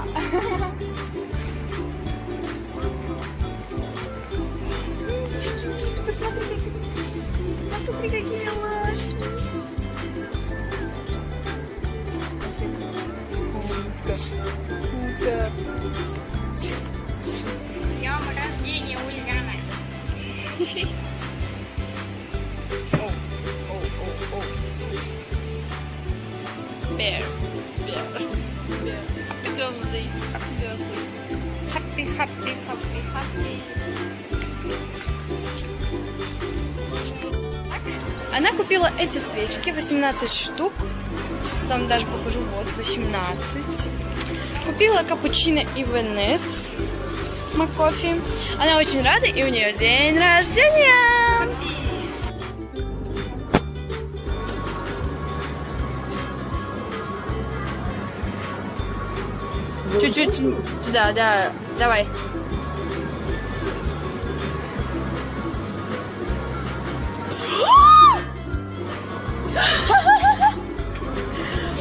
enggak посмотри посмотри какие милашки утка утка днем рождения Ульяна oh, oh, oh, oh. Bear. Bear. Bear. Happy, happy, happy, happy. Она купила эти свечки, 18 штук. Сейчас там даже покажу, вот, 18. Купила капучино и ВНС Макофи. Она очень рада, и у нее день рождения! Чуть-чуть туда, да, давай.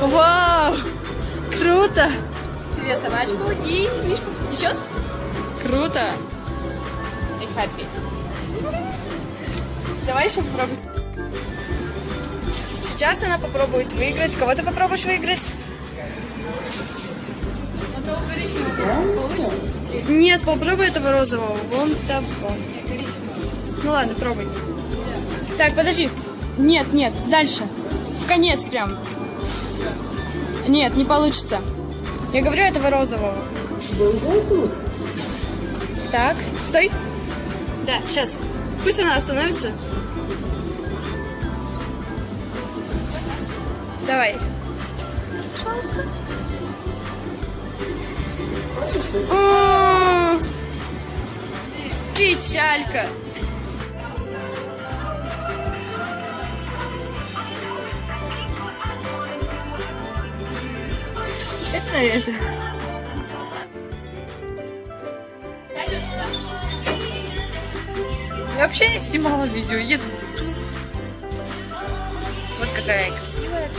Вау! Круто! Тебе собачку и мишку. Еще? Круто! И happy. Давай еще попробуй. Сейчас она попробует выиграть. Кого ты попробуешь выиграть? Нет, попробуй этого розового. Вон того. Ну ладно, пробуй. Так, подожди. Нет, нет, дальше. В конец прям. Нет, не получится. Я говорю этого розового. Так, стой. Да, сейчас. Пусть она остановится. Давай. О, Печалька. Это это. Я вообще не снимала видео, еду. Вот какая красивая.